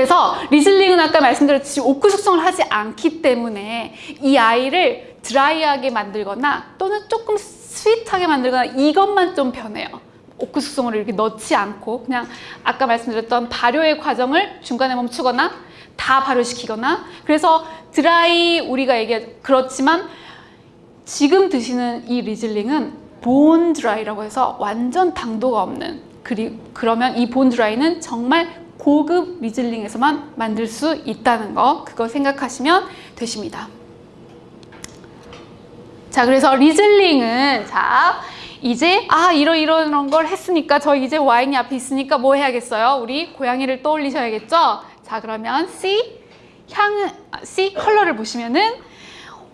그래서 리즐링은 아까 말씀드렸듯이 오크 숙성을 하지 않기 때문에 이 아이를 드라이하게 만들거나 또는 조금 sweet하게 만들거나 이것만 좀 변해요. 오크 숙성을 이렇게 넣지 않고 그냥 아까 말씀드렸던 발효의 과정을 중간에 멈추거나 다 발효시키거나 그래서 드라이 우리가 얘기해 그렇지만 지금 드시는 이 리즐링은 bone dry라고 해서 완전 당도가 없는 그리, 그러면 이 bone dry는 정말 고급 리즐링에서만 만들 수 있다는 거 그거 생각하시면 되십니다. 자 그래서 리즐링은 자 이제 아 이러이러한 걸 했으니까 저 이제 와인이 앞에 있으니까 뭐 해야겠어요? 우리 고양이를 떠올리셔야겠죠? 자 그러면 C 향 C 컬러를 보시면은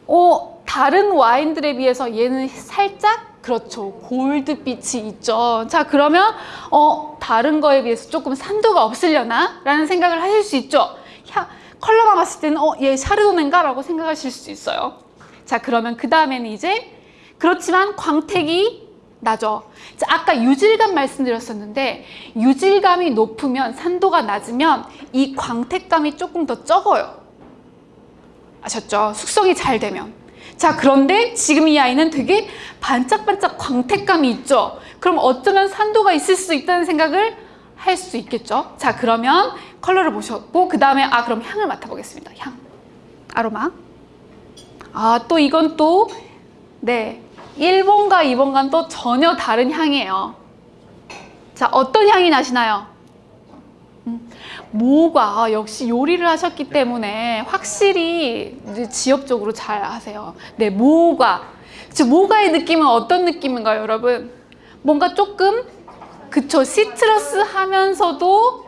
어 다른 와인들에 비해서 얘는 살짝 그렇죠 골드빛이 있죠 자 그러면 어 다른 거에 비해서 조금 산도가 없으려나 라는 생각을 하실 수 있죠 향, 컬러만 봤을 때는 어 얘 샤르도네인가 라고 생각하실 수 있어요 자 그러면 그 다음에는 이제 그렇지만 광택이 나죠. 자, 아까 유질감 말씀드렸었는데 유질감이 높으면 산도가 낮으면 이 광택감이 조금 더 적어요. 아셨죠? 숙성이 잘 되면. 자 그런데 지금 이 아이는 되게 반짝반짝 광택감이 있죠. 그럼 어쩌면 산도가 있을 수 있다는 생각을 할 수 있겠죠. 자 그러면 컬러를 보셨고 그 다음에 아 그럼 향을 맡아보겠습니다. 향. 아로마. 아 또 이건 또 네. 1번과 2번과는 또 전혀 다른 향이에요. 자, 어떤 향이 나시나요? 음, 모가 아, 역시 요리를 하셨기 때문에 확실히 지역적으로 잘 하세요. 네, 모가. 모가의 느낌은 어떤 느낌인가요, 여러분? 뭔가 조금 그쵸, 시트러스 하면서도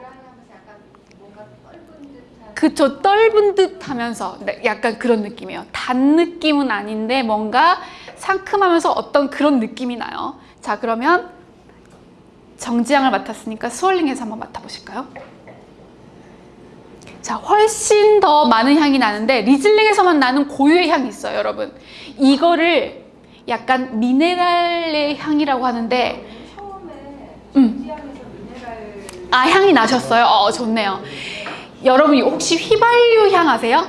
그쵸, 떫은 듯 하면서 네, 약간 그런 느낌이에요. 단 느낌은 아닌데 뭔가 상큼하면서 어떤 그런 느낌이 나요. 자 그러면 정지향을 맡았으니까 스월링해서 한번 맡아보실까요? 자 훨씬 더 많은 향이 나는데 리즐링에서만 나는 고유의 향이 있어요 여러분 이거를 약간 미네랄의 향이라고 하는데 음. 아 향이 나셨어요? 어 좋네요 여러분 혹시 휘발유 향 아세요?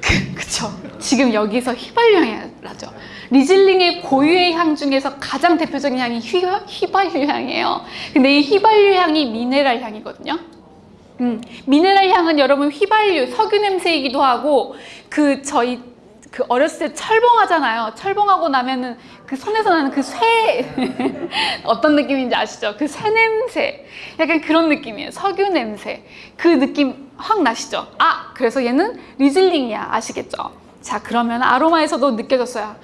그, 그쵸 지금 여기서 휘발유 향이 나죠 리즐링의 고유의 향 중에서 가장 대표적인 향이 휘, 휘발유 향이에요. 근데 이 휘발유 향이 미네랄 향이거든요. 음, 미네랄 향은 여러분 휘발유, 석유 냄새이기도 하고 그 저희 그 어렸을 때 철봉하잖아요. 철봉하고 나면은 그 손에서 나는 그 쇠 어떤 느낌인지 아시죠? 그 쇠 냄새 약간 그런 느낌이에요. 석유 냄새 그 느낌 확 나시죠? 아 그래서 얘는 리즐링이야 아시겠죠? 자 그러면 아로마에서도 느껴졌어요.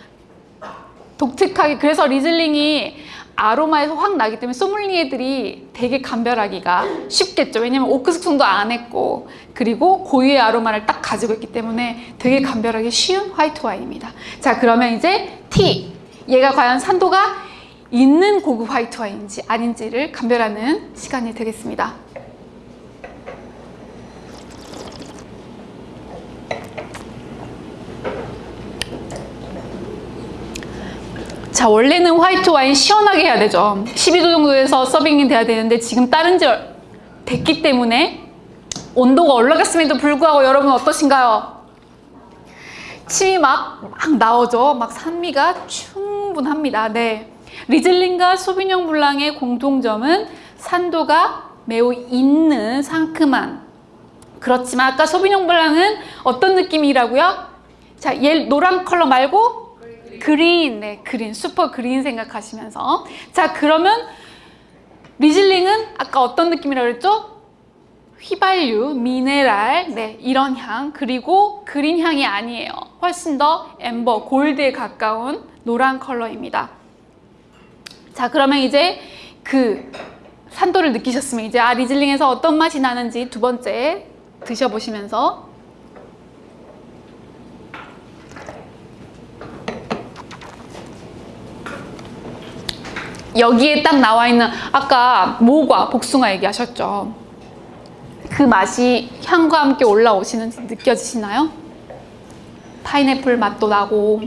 독특하게 그래서 리즐링이 아로마에서 확 나기 때문에 소믈리에들이 되게 감별하기가 쉽겠죠. 왜냐면 오크 숙성도 안 했고 그리고 고유의 아로마를 딱 가지고 있기 때문에 되게 감별하기 쉬운 화이트 와인입니다. 자 그러면 이제 T. 얘가 과연 산도가 있는 고급 화이트 와인인지 아닌지를 감별하는 시간이 되겠습니다 자 원래는 화이트 와인 시원하게 해야 되죠. 12도 정도에서 서빙이 돼야 되는데 지금 다른 지 됐기 때문에 온도가 올라갔음에도 불구하고 여러분 어떠신가요? 침이 막, 막 나오죠. 막 산미가 충분합니다. 네. 리즐링과 소비뇽 블랑의 공통점은 산도가 매우 있는 상큼한. 그렇지만 아까 소비뇽 블랑은 어떤 느낌이라고요? 자, 얘 노란 컬러 말고 green, 네, green, super green 생각하시면서. 자 그러면 리즐링은 아까 어떤 느낌이라고 그랬죠? 휘발유, 미네랄, 네 이런 향. 그리고 green 향이 아니에요. 훨씬 더 amber, gold에 가까운 노란 컬러입니다. 자 그러면 이제 그 산도를 느끼셨으면 이제 아 리즐링에서 어떤 맛이 나는지 두 번째 드셔보시면서 여기에 딱 나와 있는 아까 모과 복숭아 얘기하셨죠 그 맛이 향과 함께 올라오시는지 느껴지시나요? 파인애플 맛도 나고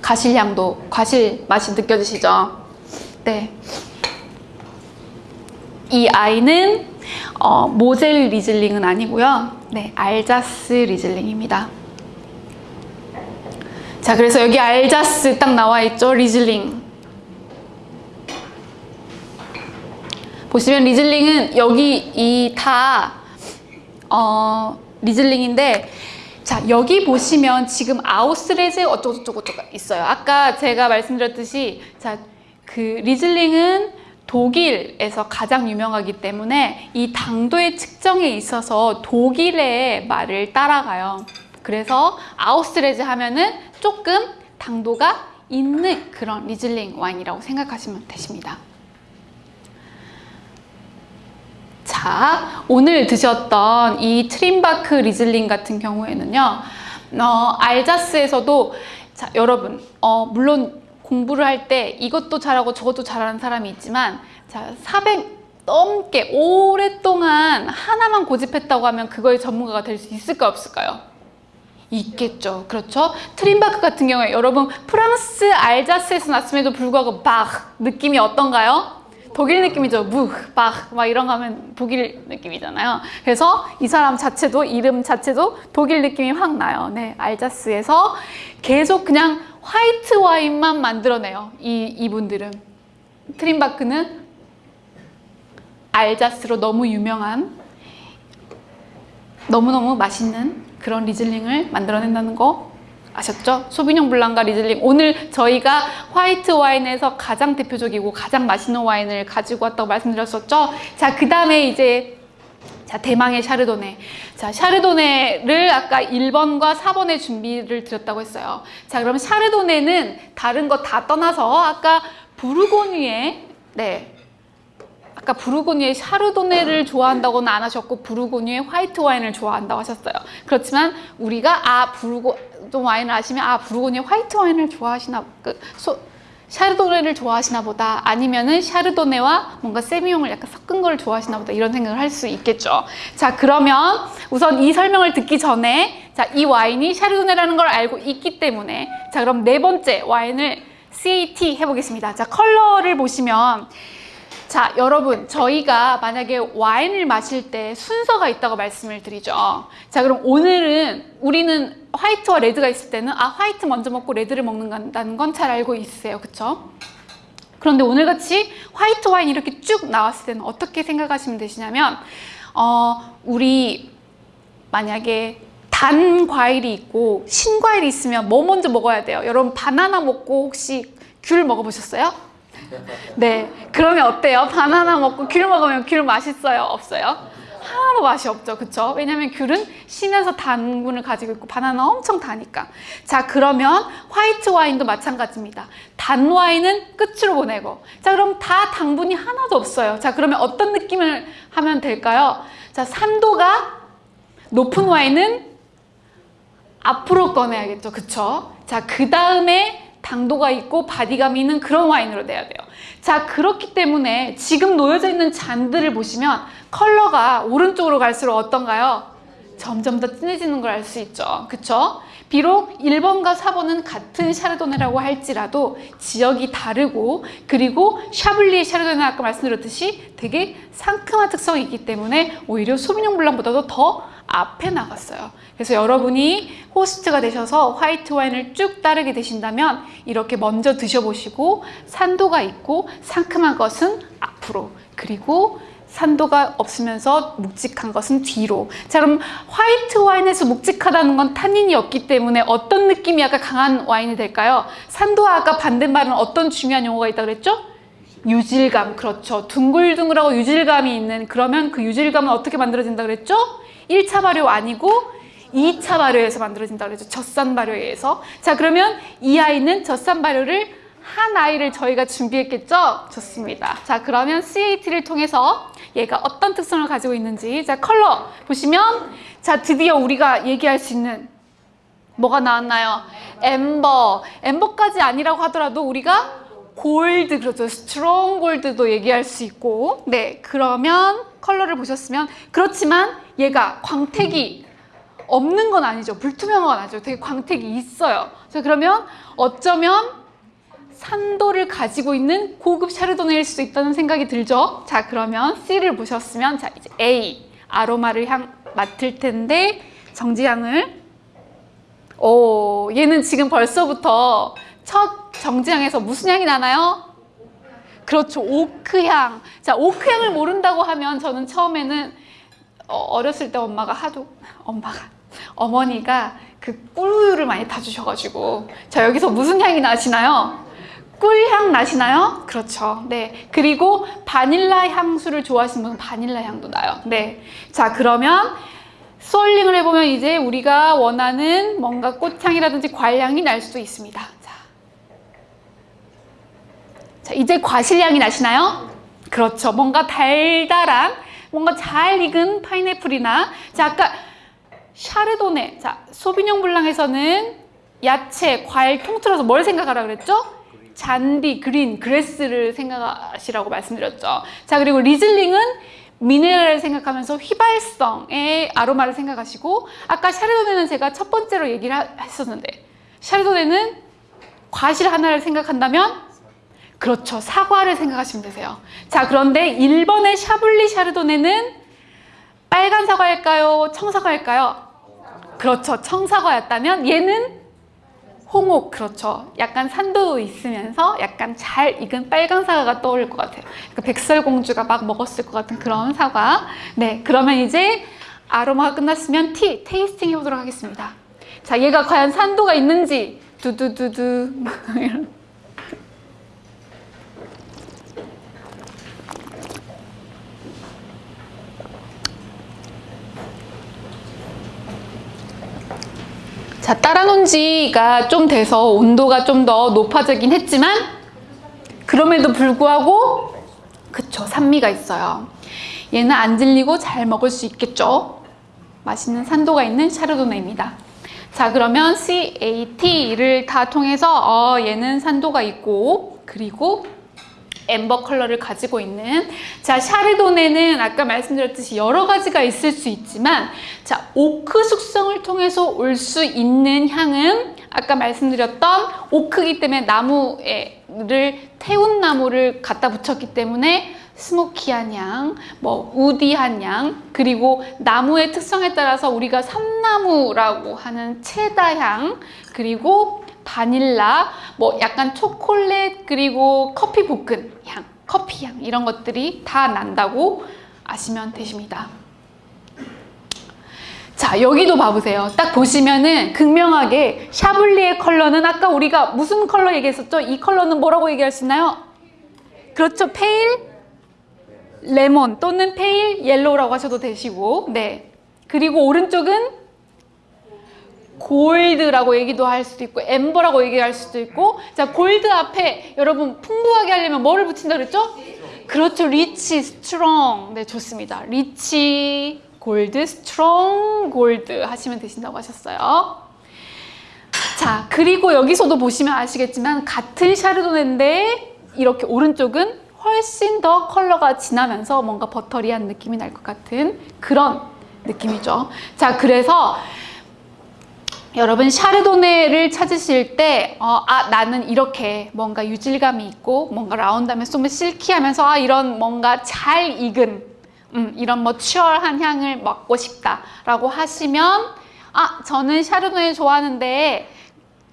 가실향도 과실 맛이 느껴지시죠? 네. 이 아이는 어, 모젤 리즐링은 아니고요. 네, 알자스 리즐링입니다. 자, 그래서 여기 알자스 딱 나와 있죠. 리즐링. 보시면 리즐링은 여기 이다 어, 리즐링인데 자 여기 보시면 지금 Auslese 어쩌고저쩌고 있어요. 아까 제가 말씀드렸듯이 자 그 리즐링은 독일에서 가장 유명하기 때문에 이 당도의 측정에 있어서 독일의 말을 따라가요. 그래서 Auslese 하면은 조금 당도가 있는 그런 리즐링 와인이라고 생각하시면 되십니다. 자, 오늘 드셨던 이 트림바크 리즐링 같은 경우에는요, 어, 알자스에서도 자, 여러분, 어, 물론 공부를 할 때 이것도 잘하고 저것도 잘하는 사람이 있지만 자, 400 넘게 오랫동안 하나만 고집했다고 하면 그거의 전문가가 될 수 있을까 없을까요? 있겠죠. 그렇죠? 트림바크 같은 경우에 여러분 프랑스 알자스에서 났음에도 불구하고 박 느낌이 어떤가요? 독일 느낌이죠. 무, 박, 막 이런 거 하면 독일 느낌이잖아요. 그래서 이 사람 자체도, 이름 자체도 독일 느낌이 확 나요. 네, 알자스에서 계속 그냥 화이트 와인만 만들어내요. 이, 이분들은. 트림바크는 알자스로 너무 유명한, 너무너무 맛있는 그런 리즐링을 만들어낸다는 거 아셨죠? 소비뇽 블랑과 리즐링 오늘 저희가 화이트 와인에서 가장 대표적이고 가장 맛있는 와인을 가지고 왔다고 말씀드렸었죠? 자, 그 다음에 이제 자, 대망의 샤르도네. 자, 샤르도네를 아까 1번과 4번의 준비를 드렸다고 했어요. 자, 그럼 샤르도네는 다른 거 다 떠나서 아까 부르고뉴의 네. 아까 부르고뉴의 샤르도네를 좋아한다고는 안 하셨고 부르고뉴의 화이트 와인을 좋아한다고 하셨어요. 그렇지만 우리가 아 부르고 좀 와인을 아시면 아 부르고뉴의 화이트 와인을 좋아하시나 그 소, 샤르도네를 좋아하시나 보다 아니면은 샤르도네와 뭔가 세미용을 약간 섞은 걸 좋아하시나 보다 이런 생각을 할 수 있겠죠. 자 그러면 우선 이 설명을 듣기 전에 자이 와인이 샤르도네라는 걸 알고 있기 때문에 자 그럼 네 번째 와인을 CAT 해보겠습니다. 자 컬러를 보시면 자, 여러분, 저희가 만약에 와인을 마실 때 순서가 있다고 말씀을 드리죠. 자, 그럼 오늘은 우리는 화이트와 레드가 있을 때는 아, 화이트 먼저 먹고 레드를 먹는다는 건 잘 알고 있으세요. 그쵸? 그런데 오늘같이 화이트 와인 이렇게 쭉 나왔을 때는 어떻게 생각하시면 되시냐면, 어, 우리 만약에 단 과일이 있고 신 과일이 있으면 뭐 먼저 먹어야 돼요? 여러분, 바나나 먹고 혹시 귤 먹어보셨어요? 네, 그러면 어때요? 바나나 먹고 귤 먹으면 귤 맛있어요? 없어요? 하나도 맛이 없죠, 그쵸? 왜냐면 귤은 신에서 당분을 가지고 있고 바나나 엄청 다니까. 자, 그러면 화이트 와인도 마찬가지입니다. 단 와인은 끝으로 보내고. 자, 그럼 다 당분이 하나도 없어요. 자, 그러면 어떤 느낌을 하면 될까요? 자, 산도가 높은 와인은 앞으로 꺼내야겠죠, 그쵸? 자, 그 다음에 당도가 있고 바디감이 있는 그런 와인으로 내야 돼요. 자 그렇기 때문에 지금 놓여져 있는 잔들을 보시면 컬러가 오른쪽으로 갈수록 어떤가요? 점점 더 진해지는 걸 알 수 있죠. 그쵸? 비록 1번과 4번은 같은 샤르도네라고 할지라도 지역이 다르고 그리고 샤블리의 샤르도네 아까 말씀드렸듯이 되게 상큼한 특성이 있기 때문에 오히려 소비뇽 블랑보다도 더 앞에 나갔어요. 그래서 여러분이 호스트가 되셔서 화이트 와인을 쭉 따르게 되신다면 이렇게 먼저 드셔보시고 산도가 있고 상큼한 것은 앞으로 그리고 산도가 없으면서 묵직한 것은 뒤로. 자, 그럼 화이트 와인에서 묵직하다는 건 타닌이 없기 때문에 어떤 느낌이 약간 강한 와인이 될까요? 산도와 아까 반대말은 어떤 중요한 용어가 있다고 그랬죠? 유질감, 그렇죠. 둥글둥글하고 유질감이 있는 그러면 그 유질감은 어떻게 만들어진다 그랬죠? 1차 발효 아니고 2차 발효에서 만들어진다 그랬죠. 젖산 발효에 의해서. 자, 그러면 이 아이는 젖산 발효를 한 아이를 저희가 준비했겠죠? 좋습니다. 자, 그러면 CAT를 통해서 얘가 어떤 특성을 가지고 있는지 자, 컬러 보시면 자, 드디어 우리가 얘기할 수 있는 뭐가 나왔나요? Amber. Amber까지 아니라고 하더라도 우리가 골드, 그렇죠. Strong gold도 얘기할 수 있고 네, 그러면 컬러를 보셨으면 그렇지만 얘가 광택이 없는 건 아니죠. 불투명한 건 아니죠. 되게 광택이 있어요. 자, 그러면 어쩌면 산도를 가지고 있는 고급 샤르도네일 수도 있다는 생각이 들죠. 자, 그러면 C를 보셨으면 자, 이제 A 아로마를 향 맡을 텐데 정지향을 오, 얘는 지금 벌써부터 첫 정지향에서 무슨 향이 나나요? 그렇죠. 오크향. 자, 오크향을 모른다고 하면 저는 처음에는 어, 어렸을 때 엄마가 하도 엄마가 어머니가 그 꿀우유를 많이 타주셔가지고 자 여기서 무슨 향이 나시나요? 꿀향 나시나요? 그렇죠. 네. 그리고 바닐라 향수를 좋아하시는 분은 바닐라 향도 나요. 네. 자 그러면 솔링을 해보면 이제 우리가 원하는 뭔가 꽃향이라든지 과일향이 날 수도 있습니다. 자, 자 이제 과실향이 나시나요? 그렇죠. 뭔가 달달한 뭔가 잘 익은 파인애플이나 자 아까 샤르도네 자 소비뇽 블랑에서는 야채, 과일 통틀어서 뭘 생각하라 그랬죠? 잔디, 그린, 그레스를 생각하시라고 말씀드렸죠. 자 그리고 리즐링은 미네랄을 생각하면서 휘발성의 아로마를 생각하시고 아까 샤르도네는 제가 첫 번째로 얘기를 하- 했었는데 샤르도네는 과실 하나를 생각한다면 그렇죠. 사과를 생각하시면 되세요. 자, 그런데 1번의 샤블리 샤르도네는 빨간 사과일까요? 청사과일까요? 그렇죠. 청사과였다면 얘는 홍옥, 그렇죠. 약간 산도 있으면서 약간 잘 익은 빨간 사과가 떠오를 것 같아요. 그 백설공주가 막 먹었을 것 같은 그런 사과. 네, 그러면 이제 아로마가 끝났으면 T, tasting 해보도록 하겠습니다. 자, 얘가 과연 산도가 있는지 두두두두 이런. 자, 따라놓은 지가 좀 돼서 온도가 좀 더 높아지긴 했지만 그럼에도 불구하고 그쵸, 산미가 있어요. 얘는 안 질리고 잘 먹을 수 있겠죠? 맛있는 산도가 있는 샤르도네입니다. 자, 그러면 CAT를 다 통해서 어, 얘는 산도가 있고 그리고 amber 컬러를 가지고 있는 자 샤르도네는 아까 말씀드렸듯이 여러 가지가 있을 수 있지만 자 오크 숙성을 통해서 올 수 있는 향은 아까 말씀드렸던 오크기 때문에 나무를 태운 나무를 갖다 붙였기 때문에 스모키한 향, 뭐 우디한 향, 그리고 나무의 특성에 따라서 우리가 삼나무라고 하는 체다 향, 그리고 바닐라, 뭐 약간 초콜릿, 그리고 커피 볶은 향, 커피 향 이런 것들이 다 난다고 아시면 되십니다. 자 여기도 봐보세요. 딱 보시면은 극명하게 샤블리의 컬러는 아까 우리가 무슨 컬러 얘기했었죠? 이 컬러는 뭐라고 얘기할 수 있나요? 그렇죠. pale lemon 또는 pale yellow라고 하셔도 되시고 네. 그리고 오른쪽은 골드라고 얘기도 할 수도 있고 amber라고 얘기할 수도 있고 자 골드 앞에 여러분 풍부하게 하려면 뭐를 붙인다 그랬죠? 그렇죠. Rich strong 네 좋습니다. Rich gold strong gold 하시면 되신다고 하셨어요. 자 그리고 여기서도 보시면 아시겠지만 같은 샤르도네인데 이렇게 오른쪽은 훨씬 더 컬러가 진하면서 뭔가 buttery한 느낌이 날 것 같은 그런 느낌이죠. 자 그래서 여러분 샤르도네를 찾으실 때, 어, 아 나는 이렇게 뭔가 유질감이 있고 뭔가 round하면 좀 silky하면서 아 이런 뭔가 잘 익은 음, 이런 뭐 추얼한 향을 맡고 싶다라고 하시면 아 저는 샤르도네 좋아하는데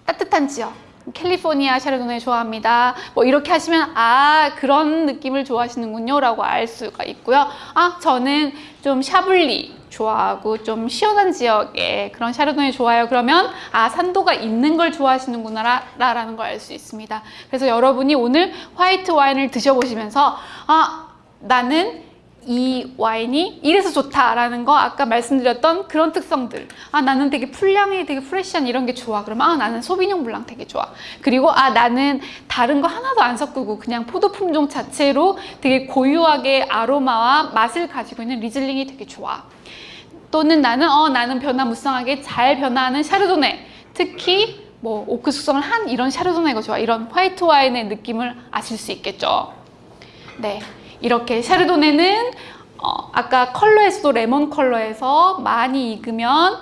따뜻한 지역 캘리포니아 샤르도네 좋아합니다. 뭐 이렇게 하시면 아 그런 느낌을 좋아하시는군요 라고 알 수가 있고요. 아 저는 좀 샤블리 좋아하고 좀 시원한 지역의 그런 샤르도네 좋아요. 그러면 아 산도가 있는 걸 좋아하시는구나 라는 걸 알 수 있습니다. 그래서 여러분이 오늘 화이트 와인을 드셔보시면서 아 나는 이 와인이 이래서 좋다라는 거 아까 말씀드렸던 그런 특성들. 아 나는 되게 풀향이 되게 fresh한 이런 게 좋아. 그러면 아 나는 소비뇽 블랑 되게 좋아. 그리고 아 나는 다른 거 하나도 안 섞고 그냥 포도 품종 자체로 되게 고유하게 아로마와 맛을 가지고 있는 리즐링이 되게 좋아. 또는 나는 어 나는 변화무쌍하게 잘 변화하는 샤르도네. 특히 뭐 오크 숙성을 한 이런 샤르도네가 좋아. 이런 화이트 와인의 느낌을 아실 수 있겠죠. 네 이렇게 샤르도네는 어, 아까 컬러에서도 레몬 컬러에서 많이 익으면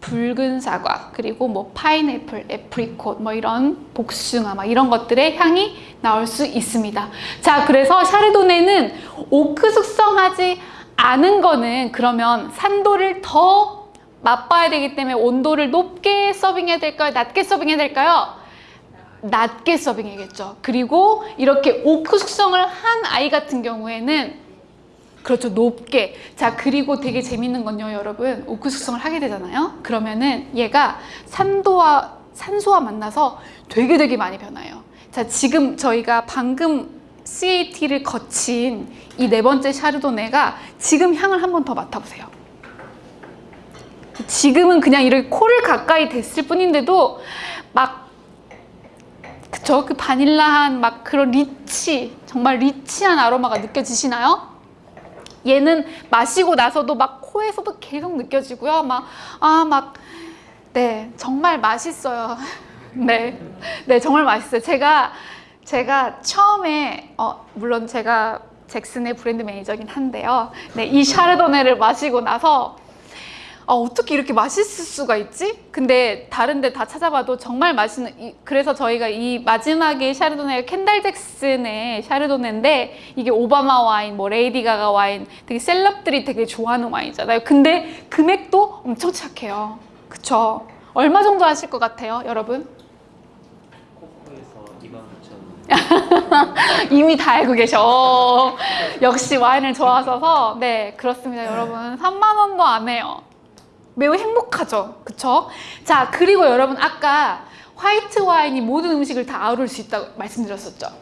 붉은 사과 그리고 뭐 파인애플, 애프리콧 뭐 이런 복숭아 막 이런 것들의 향이 나올 수 있습니다. 자, 그래서 샤르도네는 오크 숙성하지 않은 거는 그러면 산도를 더 맛봐야 되기 때문에 온도를 높게 서빙해야 될까요? 낮게 서빙해야 될까요? 낮게 서빙해야겠죠. 그리고 이렇게 오크 숙성을 한 아이 같은 경우에는 그렇죠. 높게. 자, 그리고 되게 재밌는 건요, 여러분. 오크 숙성을 하게 되잖아요. 그러면은 얘가 산도와 산소와 만나서 되게 되게 많이 변해요. 자, 지금 저희가 방금 CAT를 거친 이 네 번째 샤르도네가 지금 향을 한 번 더 맡아보세요. 지금은 그냥 이렇게 코를 가까이 댔을 뿐인데도 막 그쵸? 그 바닐라한 막 그런 리치 정말 리치한 아로마가 느껴지시나요? 얘는 마시고 나서도 막 코에서도 계속 느껴지고요. 막, 아, 막, 네, 정말 맛있어요. 네, 네, 정말 맛있어요. 제가, 제가 처음에, 어, 물론 제가 잭슨의 브랜드 매니저긴 한데요. 네, 이 샤르도네를 마시고 나서 아, 어떻게 이렇게 맛있을 수가 있지? 근데 다른 데 다 찾아봐도 정말 맛있는 이, 그래서 저희가 이 마지막에 샤르도네가 켄달 잭슨의 샤르도네인데 이게 오바마 와인, 뭐 레이디 가가 와인 되게 셀럽들이 되게 좋아하는 와인이잖아요. 근데 금액도 엄청 착해요. 그쵸? 얼마 정도 하실 것 같아요, 여러분? 코코에서 29,000원. 이미 다 알고 계셔. 역시 와인을 좋아하셔서 네 그렇습니다, 여러분. 3만 원도 안 해요. 매우 행복하죠, 그쵸? 자 그리고 여러분 아까 화이트 와인이 모든 음식을 다 아우를 수 있다고 말씀드렸었죠.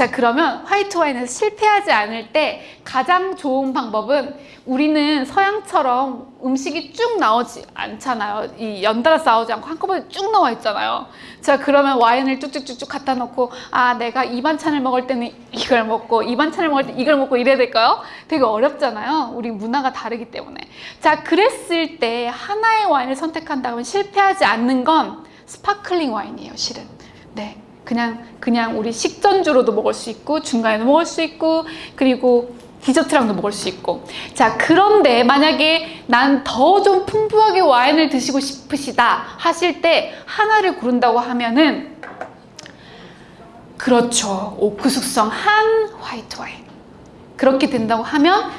자 그러면 화이트 와인에서 실패하지 않을 때 가장 좋은 방법은 우리는 서양처럼 음식이 쭉 나오지 않잖아요. 이 연달아 나오지 않고 한꺼번에 쭉 나와 있잖아요. 자 그러면 와인을 쭉쭉쭉쭉 갖다 놓고 아 내가 이 반찬을 먹을 때는 이걸 먹고 이 반찬을 먹을 때 이걸 먹고 이래야 될까요? 되게 어렵잖아요. 우리 문화가 다르기 때문에. 자 그랬을 때 하나의 와인을 선택한다면 실패하지 않는 건 스파클링 와인이에요. 실은. 네. 그냥 그냥 우리 식전주로도 먹을 수 있고 중간에도 먹을 수 있고 그리고 디저트랑도 먹을 수 있고. 자 그런데 만약에 난 더 좀 풍부하게 와인을 드시고 싶으시다 하실 때 하나를 고른다고 하면은 그렇죠. 오크 숙성 한 화이트 와인. 그렇게 된다고 하면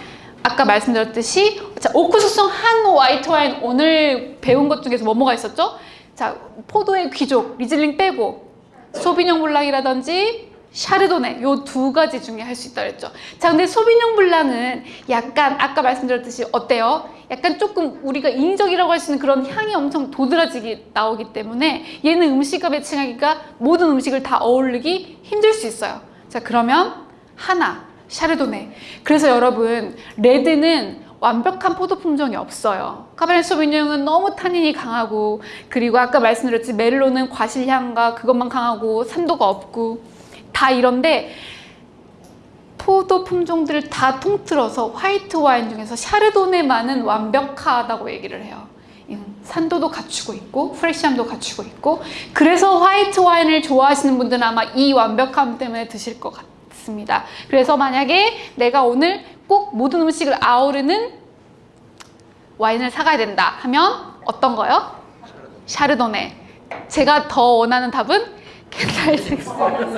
아까 말씀드렸듯이 자 오크 숙성 한 화이트 와인 오늘 배운 것 중에서 뭐뭐가 있었죠? 자 포도의 귀족 리즐링 빼고 소비뇽 블랑이라든지 샤르도네 요 두 가지 중에 할 수 있다 그랬죠. 자 근데 소비뇽 블랑은 약간 아까 말씀드렸듯이 어때요? 약간 조금 우리가 인위적이라고 할 수 있는 그런 향이 엄청 도드라지게 나오기 때문에 얘는 음식과 matching하기가 모든 음식을 다 어울리기 힘들 수 있어요. 자 그러면 하나 샤르도네. 그래서 여러분 레드는 완벽한 포도 품종이 없어요. 카베르 소비뇽은 너무 타닌이 강하고 그리고 아까 말씀드렸지 메를로는 과실향과 그것만 강하고 산도가 없고 다 이런데 포도 품종들을 다 통틀어서 화이트 와인 중에서 샤르도네만은 완벽하다고 얘기를 해요. 음, 산도도 갖추고 있고 프레시함도 갖추고 있고 그래서 화이트 와인을 좋아하시는 분들은 아마 이 완벽함 때문에 드실 것 같습니다. 그래서 만약에 내가 오늘 꼭 모든 음식을 아우르는 와인을 사가야 된다 하면 어떤 거요? 샤르도네. 제가 더 원하는 답은 잭슨.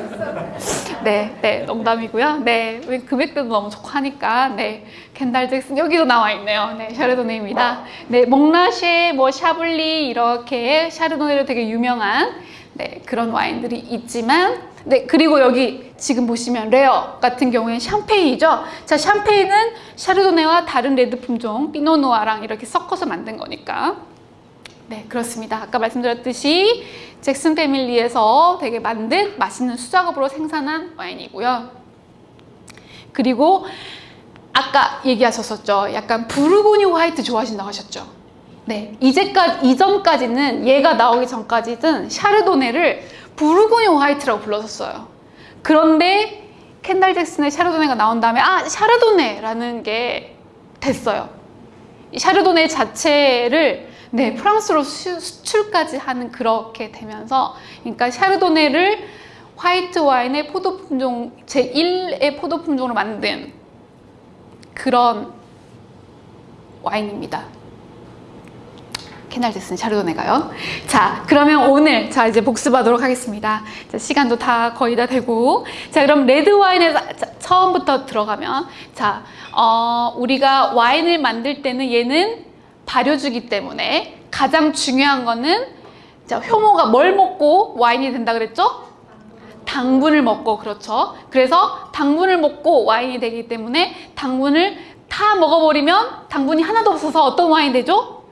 네, 네, 농담이고요. 네, 왜 금액대도 너무 좋고 하니까 네, 켄달 잭슨 여기도 나와 있네요. 네, 샤르도네입니다. 네, 몽라쉐, 뭐 샤블리 이렇게 샤르도네로 되게 유명한 네, 그런 와인들이 있지만 네, 그리고 여기 지금 보시면 레어 같은 경우에는 샴페인이죠. 자, 샴페인은 샤르도네와 다른 레드 품종 피노누아랑 이렇게 섞어서 만든 거니까. 네, 그렇습니다. 아까 말씀드렸듯이 잭슨 패밀리에서 되게 만든 맛있는 수작업으로 생산한 와인이고요. 그리고 아까 얘기하셨었죠. 약간 부르고뉴 화이트 좋아하신다고 하셨죠. 네, 이제까지 이전까지는 얘가 나오기 전까지는 샤르도네를 부르고니 화이트라고 불렀었어요. 그런데 켄달 잭슨의 샤르도네가 나온 다음에 아 샤르도네라는 게 됐어요. 이 샤르도네 자체를 네 프랑스로 수, 수출까지 하는 그렇게 되면서 그러니까 샤르도네를 화이트 와인의 포도 품종 제 1의 포도 품종으로 만든 그런 와인입니다. 캐날 됐으니 샤르도네 가요. 자, 그러면 오늘 자 이제 복습하도록 하겠습니다. 자, 시간도 다 거의 다 되고 자 그럼 레드 와인에 자, 처음부터 들어가면 자 어, 우리가 와인을 만들 때는 얘는 발효주기 때문에 가장 중요한 거는 자 효모가 뭘 먹고 와인이 된다 그랬죠? 당분을 먹고 그렇죠. 그래서 당분을 먹고 와인이 되기 때문에 당분을 다 먹어버리면 당분이 하나도 없어서 어떤 와인 되죠?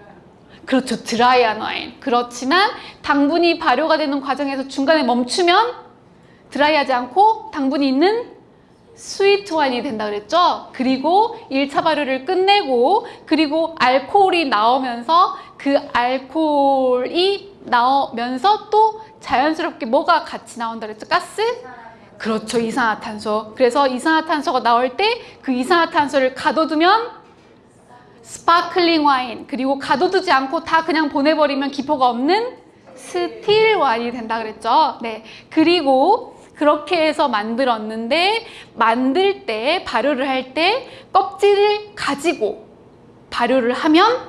그렇죠. 드라이한 와인. 그렇지만 당분이 발효가 되는 과정에서 중간에 멈추면 드라이하지 않고 당분이 있는 스위트 와인이 된다 그랬죠? 그리고 1차 발효를 끝내고 그리고 알코올이 나오면서 그 알코올이 나오면서 또 자연스럽게 뭐가 같이 나온다 그랬죠? 가스? 그렇죠. 이산화탄소. 그래서 이산화탄소가 나올 때 그 이산화탄소를 가둬두면 스파클링 와인 그리고 가둬두지 않고 다 그냥 보내버리면 기포가 없는 still wine이 된다 그랬죠. 네. 그리고 그렇게 해서 만들었는데 만들 때 발효를 할 때 껍질을 가지고 발효를 하면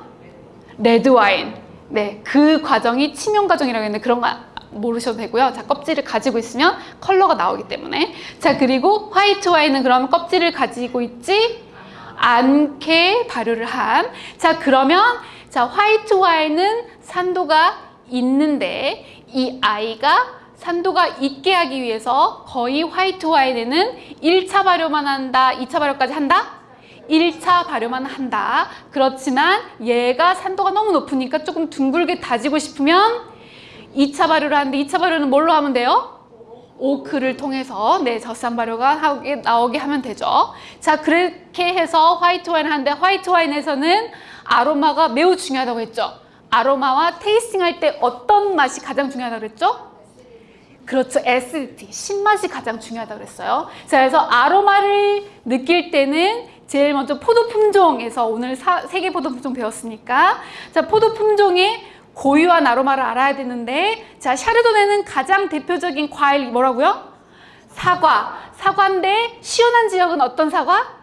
레드 와인. 네. 그 과정이 침용 과정이라고 했는데 그런 거 모르셔도 되고요. 자, 껍질을 가지고 있으면 컬러가 나오기 때문에. 자, 그리고 화이트 와인은 그러면 껍질을 가지고 있지 않게 발효를 한. 자, 그러면 자, 화이트 와인은 산도가 있는데 이 아이가 산도가 있게 하기 위해서 거의 화이트 와인에는 1차 발효만 한다, 2차 발효까지 한다? 1차 발효만 한다. 그렇지만 얘가 산도가 너무 높으니까 조금 둥글게 다지고 싶으면 2차 발효를 하는데 2차 발효는 뭘로 하면 돼요? 오크를 통해서 네 젖산 발효가 하게, 나오게 하면 되죠. 자 그렇게 해서 화이트 와인 하는데 화이트 와인에서는 아로마가 매우 중요하다고 했죠. 아로마와 테이스팅 할 때 어떤 맛이 가장 중요하다고 그랬죠? 그렇죠. acidity, 신맛이 가장 중요하다고 그랬어요. 자, 그래서 아로마를 느낄 때는 제일 먼저 포도 품종에서 오늘 세계 포도 품종 배웠으니까 자, 포도 품종의 고유한 아로마를 알아야 되는데 자, 샤르도네는 가장 대표적인 과일 뭐라고요? 사과. 사과인데 시원한 지역은 어떤 사과?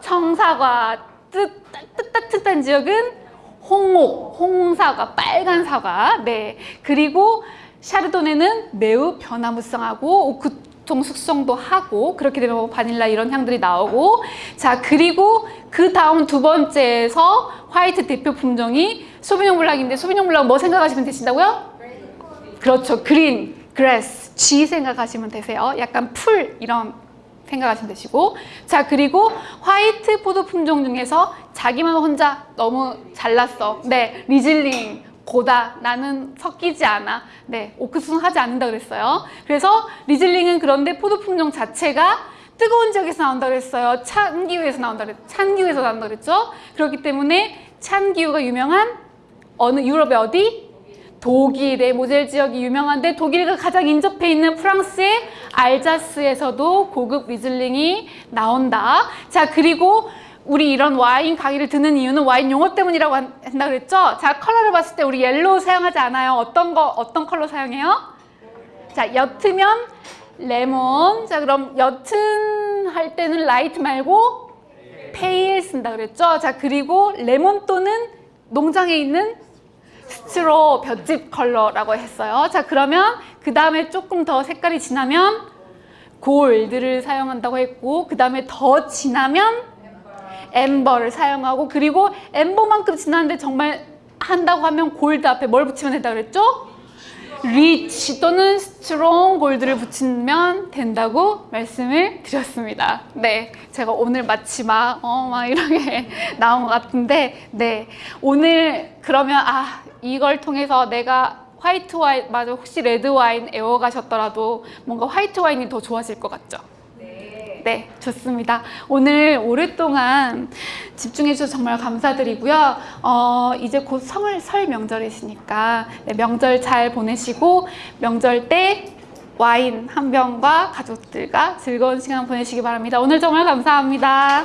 청사과. 뜻, 뜻 따뜻한 지역은 홍옥, 홍사과, 빨간 사과. 네. 그리고 샤르도네는 매우 변화무쌍하고 오크통 숙성도 하고 그렇게 되면 뭐 바닐라 이런 향들이 나오고. 자 그리고 그 다음 두 번째에서 화이트 대표 품종이 소비뇽 블랑인데 소비뇽 블랑 뭐 생각하시면 되신다고요? 그렇죠. green, grass, G 생각하시면 되세요. 약간 풀 이런 생각하시면 되시고. 자 그리고 화이트 포도 품종 중에서 자기만 혼자 너무 잘났어. 네 리즐링 고다 나는 섞이지 않아. 네 오크 숙성은 하지 않는다 그랬어요. 그래서 리즐링은 그런데 포도 품종 자체가 뜨거운 지역에서 나온다 그랬어요. 찬 기후에서 나온다 그랬 찬 기후에서 나온다 그랬죠? 그렇기 때문에 찬 기후가 유명한 어느 유럽의 어디? 독일의 모젤 지역이 유명한데 독일과 가장 인접해 있는 프랑스의 알자스에서도 고급 리즐링이 나온다. 자 그리고 우리 이런 와인 강의를 듣는 이유는 와인 용어 때문이라고 한다 그랬죠? 자, 컬러를 봤을 때 우리 yellow 사용하지 않아요. 어떤 거, 어떤 컬러 사용해요? 자, 옅으면 레몬. 자, 그럼 옅은 할 때는 light 말고 pale 쓴다 그랬죠? 자, 그리고 레몬 또는 농장에 있는 straw 볏짚 컬러라고 했어요. 자, 그러면 그 다음에 조금 더 색깔이 진하면 gold를 사용한다고 했고 그 다음에 더 진하면 amber를 사용하고 그리고 amber만큼 진한데 정말 한다고 하면 골드 앞에 뭘 붙이면 된다 그랬죠? rich 또는 strong gold를 붙이면 된다고 말씀을 드렸습니다. 네, 제가 오늘 마치 막, 어, 막 이렇게 나온 것 같은데, 네. 오늘 그러면, 아, 이걸 통해서 내가 화이트 와인, 맞아, 혹시 레드 와인 외워가셨더라도 뭔가 화이트 와인이 더 좋아질 것 같죠? 네, 좋습니다. 오늘 오랫동안 집중해주셔서 정말 감사드리고요. 어, 이제 곧 성을 설 명절이시니까 네, 명절 잘 보내시고 명절 때 와인 한 병과 가족들과 즐거운 시간 보내시기 바랍니다. 오늘 정말 감사합니다.